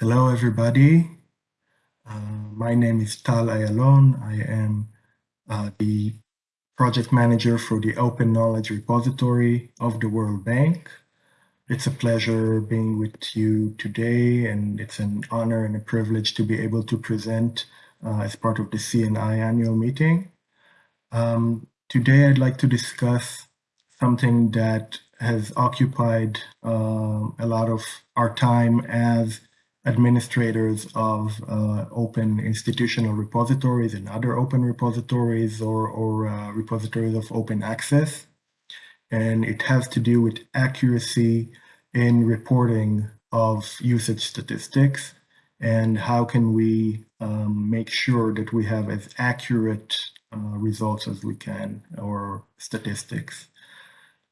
Hello, everybody. Uh, my name is Tal Ayalon. I am uh, the project manager for the Open Knowledge Repository of the World Bank. It's a pleasure being with you today, and it's an honor and a privilege to be able to present uh, as part of the CNI annual meeting. Um, today, I'd like to discuss something that has occupied uh, a lot of our time as administrators of uh, open institutional repositories and other open repositories or, or uh, repositories of open access. And it has to do with accuracy in reporting of usage statistics and how can we um, make sure that we have as accurate uh, results as we can or statistics.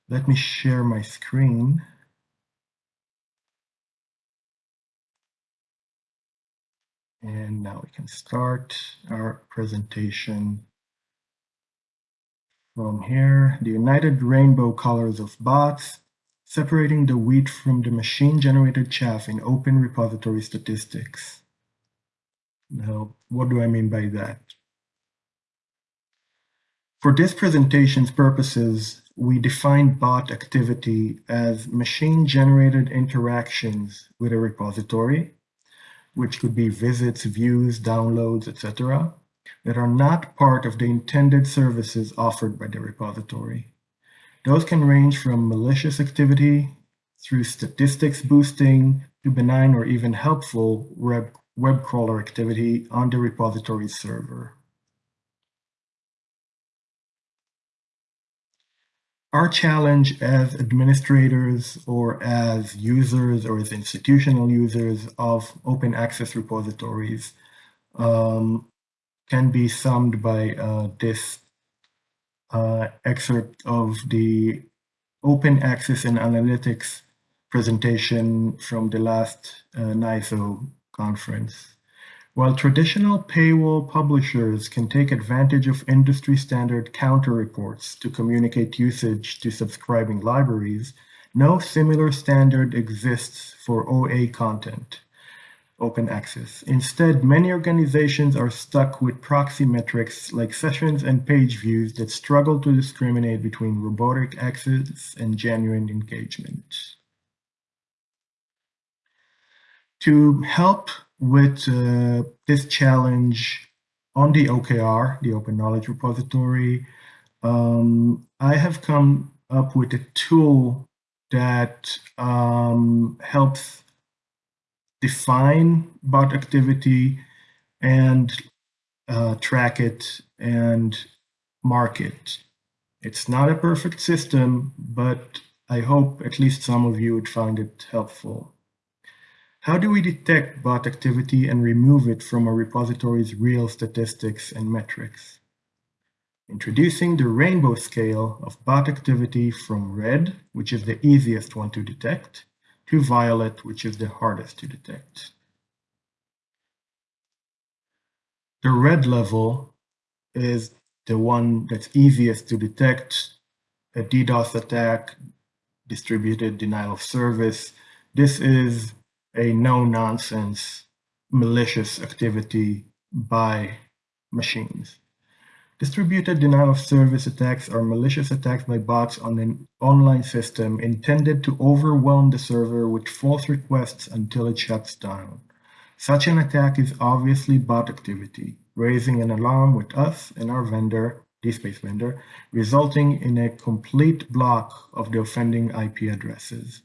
Let me share my screen. And now we can start our presentation from here. The United Rainbow Colors of Bots, separating the wheat from the machine-generated chaff in open repository statistics. Now, what do I mean by that? For this presentation's purposes, we define bot activity as machine-generated interactions with a repository which could be visits, views, downloads, etc., that are not part of the intended services offered by the repository. Those can range from malicious activity through statistics boosting to benign or even helpful web, web crawler activity on the repository server. Our challenge as administrators or as users or as institutional users of open access repositories um, can be summed by uh, this uh, excerpt of the open access and analytics presentation from the last uh, NISO conference. While traditional paywall publishers can take advantage of industry standard counter reports to communicate usage to subscribing libraries, no similar standard exists for OA content, open access. Instead, many organizations are stuck with proxy metrics like sessions and page views that struggle to discriminate between robotic access and genuine engagement. To help with uh, this challenge on the OKR, the Open Knowledge Repository, um, I have come up with a tool that um, helps define bot activity and uh, track it and mark it. It's not a perfect system, but I hope at least some of you would find it helpful. How do we detect bot activity and remove it from a repository's real statistics and metrics? Introducing the rainbow scale of bot activity from red, which is the easiest one to detect, to violet, which is the hardest to detect. The red level is the one that's easiest to detect, a DDoS attack, distributed denial of service. This is a no-nonsense malicious activity by machines. Distributed denial of service attacks are malicious attacks by bots on an online system intended to overwhelm the server with false requests until it shuts down. Such an attack is obviously bot activity, raising an alarm with us and our vendor, DSpace vendor, resulting in a complete block of the offending IP addresses.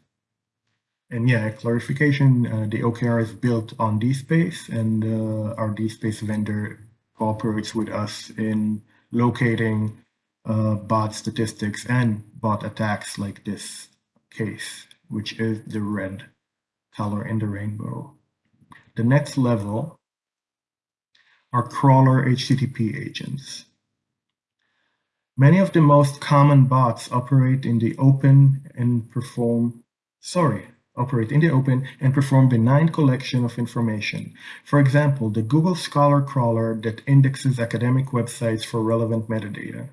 And yeah, clarification, uh, the OKR is built on DSpace and uh, our DSpace vendor cooperates with us in locating uh, bot statistics and bot attacks like this case, which is the red color in the rainbow. The next level are crawler HTTP agents. Many of the most common bots operate in the open and perform, sorry, operate in the open, and perform benign collection of information. For example, the Google Scholar crawler that indexes academic websites for relevant metadata.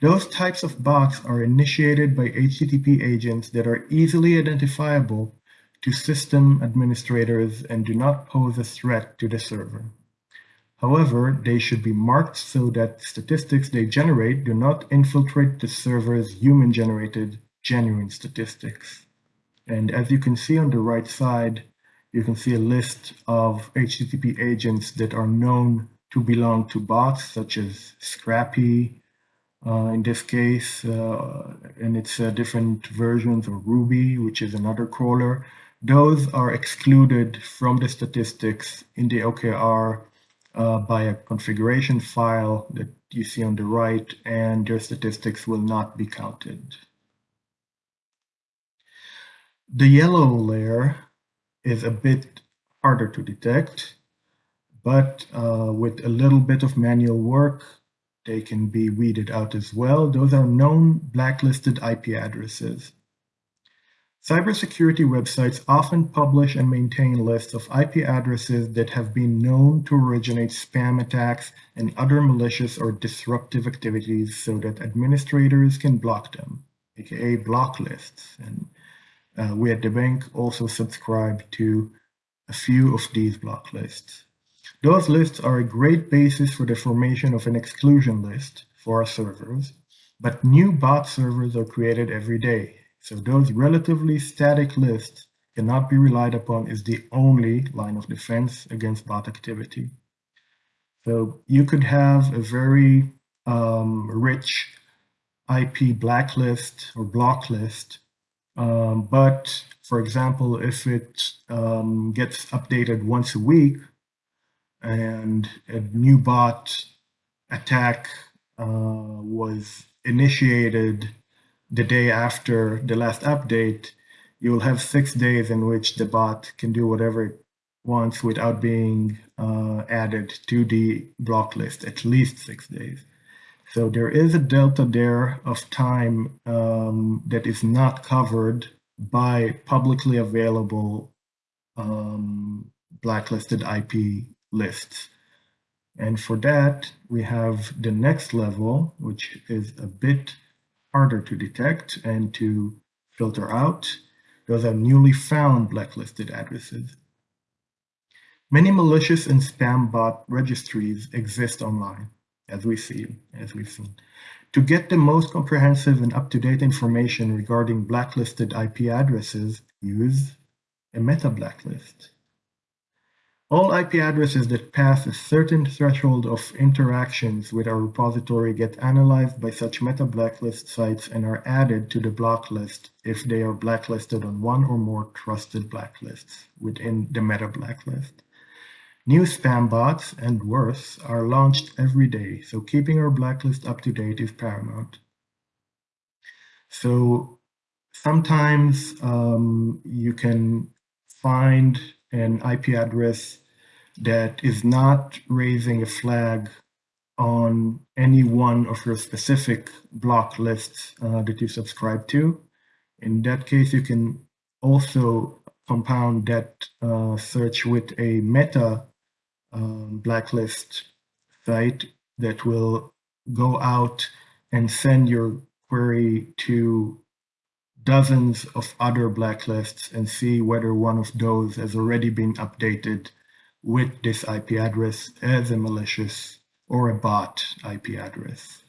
Those types of bots are initiated by HTTP agents that are easily identifiable to system administrators and do not pose a threat to the server. However, they should be marked so that statistics they generate do not infiltrate the server's human-generated genuine statistics. And as you can see on the right side, you can see a list of HTTP agents that are known to belong to bots, such as Scrapy, uh, in this case, uh, and it's uh, different versions of Ruby, which is another crawler. Those are excluded from the statistics in the OKR uh, by a configuration file that you see on the right, and their statistics will not be counted. The yellow layer is a bit harder to detect, but uh, with a little bit of manual work, they can be weeded out as well. Those are known blacklisted IP addresses. Cybersecurity websites often publish and maintain lists of IP addresses that have been known to originate spam attacks and other malicious or disruptive activities so that administrators can block them, aka block lists. And uh, we at the bank also subscribe to a few of these block lists. Those lists are a great basis for the formation of an exclusion list for our servers, but new bot servers are created every day. So those relatively static lists cannot be relied upon as the only line of defense against bot activity. So you could have a very um, rich IP blacklist or block list um, but for example, if it um, gets updated once a week and a new bot attack uh, was initiated the day after the last update, you will have six days in which the bot can do whatever it wants without being uh, added to the block list, at least six days. So there is a delta there of time um, that is not covered by publicly available um, blacklisted IP lists. And for that, we have the next level, which is a bit harder to detect and to filter out. Those are newly found blacklisted addresses. Many malicious and spam bot registries exist online as we see, as we've seen. To get the most comprehensive and up-to-date information regarding blacklisted IP addresses, use a meta blacklist. All IP addresses that pass a certain threshold of interactions with our repository get analyzed by such meta blacklist sites and are added to the block list if they are blacklisted on one or more trusted blacklists within the meta blacklist. New spam bots, and worse, are launched every day, so keeping our blacklist up to date is paramount. So sometimes um, you can find an IP address that is not raising a flag on any one of your specific block lists uh, that you subscribe to. In that case, you can also compound that uh, search with a meta um, blacklist site that will go out and send your query to dozens of other blacklists and see whether one of those has already been updated with this IP address as a malicious or a bot IP address.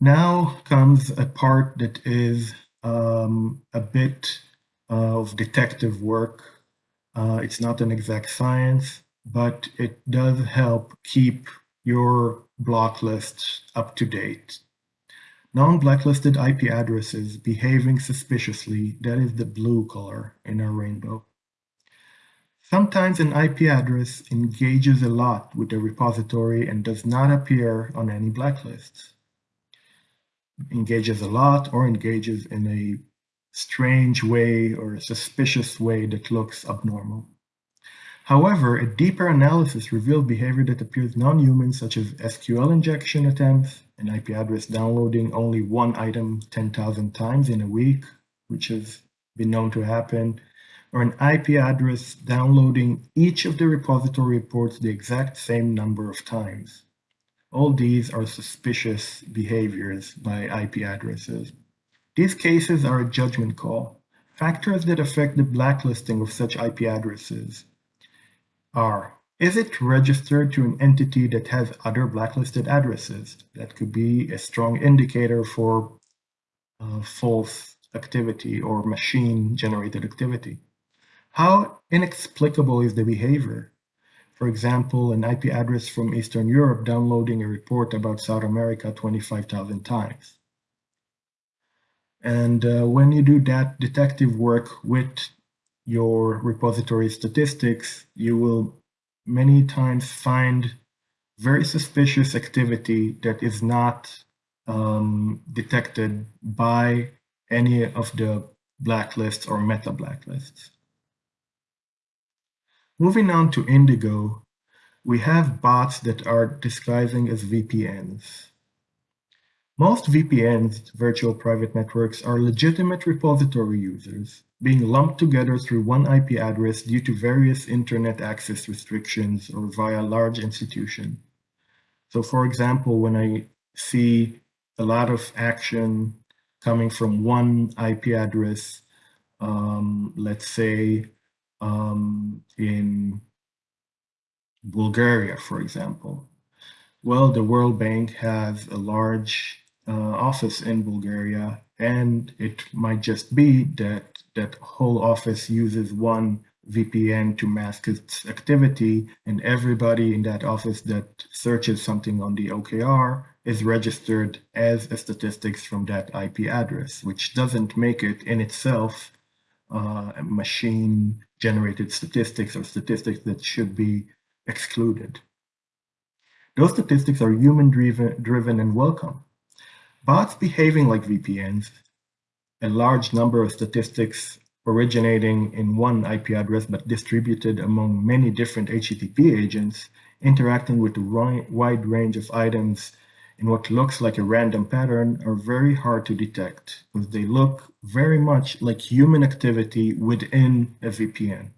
Now comes a part that is um, a bit of detective work. Uh, it's not an exact science, but it does help keep your block list up to date. Non-blacklisted IP addresses behaving suspiciously, that is the blue color in our rainbow. Sometimes an IP address engages a lot with the repository and does not appear on any blacklists. Engages a lot or engages in a strange way or a suspicious way that looks abnormal. However, a deeper analysis revealed behavior that appears non-human, such as SQL injection attempts, an IP address downloading only one item 10,000 times in a week, which has been known to happen, or an IP address downloading each of the repository reports the exact same number of times. All these are suspicious behaviors by IP addresses. These cases are a judgment call. Factors that affect the blacklisting of such IP addresses are is it registered to an entity that has other blacklisted addresses? That could be a strong indicator for uh, false activity or machine generated activity. How inexplicable is the behavior? For example, an IP address from Eastern Europe downloading a report about South America 25,000 times. And uh, when you do that detective work with your repository statistics, you will many times find very suspicious activity that is not um, detected by any of the blacklists or meta blacklists. Moving on to Indigo, we have bots that are disguising as VPNs. Most VPNs, virtual private networks, are legitimate repository users, being lumped together through one IP address due to various internet access restrictions or via large institution. So for example, when I see a lot of action coming from one IP address, um, let's say um, in Bulgaria, for example. Well, the World Bank has a large uh, office in Bulgaria, and it might just be that that whole office uses one VPN to mask its activity, and everybody in that office that searches something on the OKR is registered as a statistics from that IP address, which doesn't make it in itself uh, machine generated statistics or statistics that should be excluded. Those statistics are human driven, driven and welcome. Bots behaving like VPNs, a large number of statistics originating in one IP address but distributed among many different HTTP agents, interacting with a wide range of items in what looks like a random pattern are very hard to detect because they look very much like human activity within a VPN.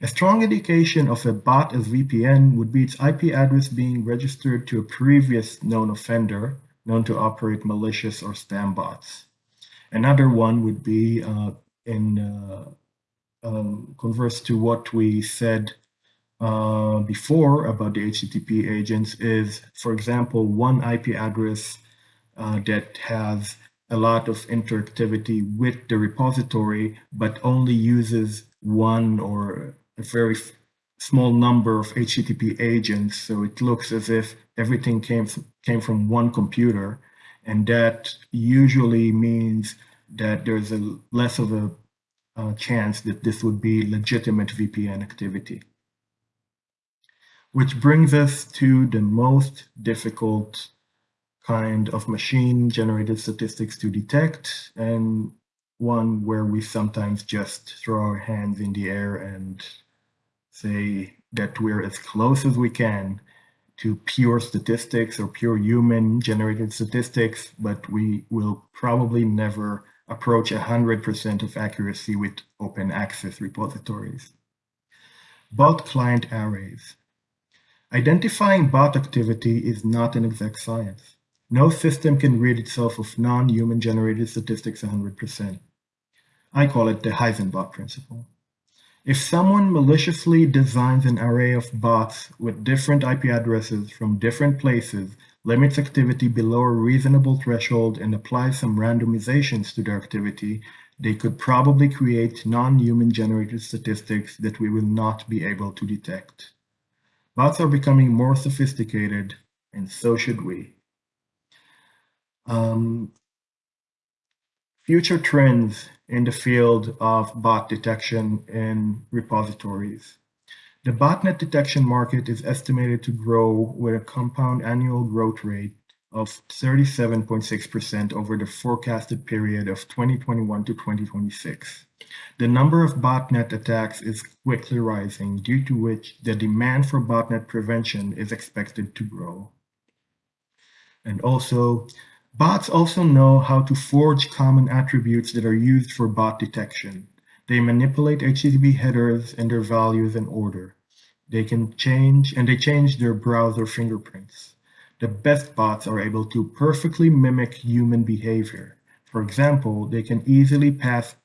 A strong indication of a bot as VPN would be its IP address being registered to a previous known offender, known to operate malicious or spam bots. Another one would be uh, in uh, um, converse to what we said uh, before about the HTTP agents is, for example, one IP address uh, that has a lot of interactivity with the repository, but only uses one or a very small number of HTTP agents. So it looks as if everything came, came from one computer. And that usually means that there's a less of a uh, chance that this would be legitimate VPN activity. Which brings us to the most difficult kind of machine generated statistics to detect and one where we sometimes just throw our hands in the air and say that we're as close as we can to pure statistics or pure human generated statistics, but we will probably never approach 100% of accuracy with open access repositories. Bot client arrays. Identifying bot activity is not an exact science. No system can read itself of non-human generated statistics 100%. I call it the Heisenbot principle. If someone maliciously designs an array of bots with different IP addresses from different places, limits activity below a reasonable threshold, and applies some randomizations to their activity, they could probably create non-human generated statistics that we will not be able to detect. Bots are becoming more sophisticated, and so should we. Um, future trends in the field of bot detection in repositories. The botnet detection market is estimated to grow with a compound annual growth rate of 37.6% over the forecasted period of 2021 to 2026. The number of botnet attacks is quickly rising, due to which the demand for botnet prevention is expected to grow. And also, Bots also know how to forge common attributes that are used for bot detection. They manipulate HTTP headers and their values in order. They can change, and they change their browser fingerprints. The best bots are able to perfectly mimic human behavior. For example, they can easily pass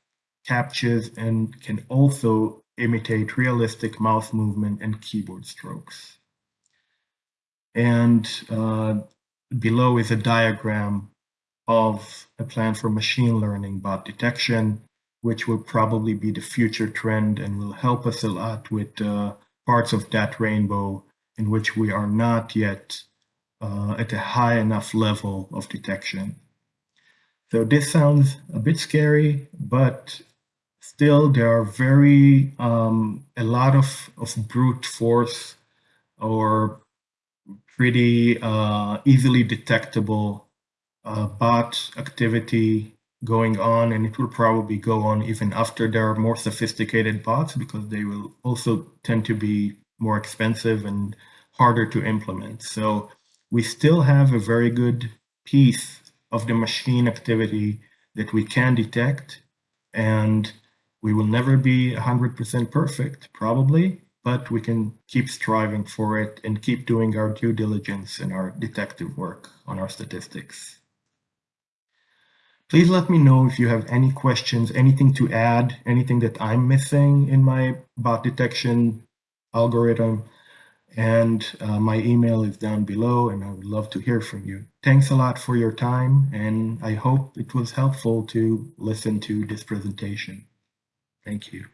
CAPTCHAs and can also imitate realistic mouse movement and keyboard strokes. And uh, below is a diagram of a plan for machine learning bot detection, which will probably be the future trend and will help us a lot with uh, parts of that rainbow in which we are not yet uh, at a high enough level of detection. So this sounds a bit scary, but still there are very um, a lot of, of brute force or pretty uh, easily detectable uh, bot activity going on and it will probably go on even after there are more sophisticated bots because they will also tend to be more expensive and harder to implement. So we still have a very good piece of the machine activity that we can detect and we will never be 100% perfect, probably, but we can keep striving for it and keep doing our due diligence and our detective work on our statistics. Please let me know if you have any questions, anything to add, anything that I'm missing in my bot detection algorithm. And uh, my email is down below, and I would love to hear from you. Thanks a lot for your time, and I hope it was helpful to listen to this presentation. Thank you.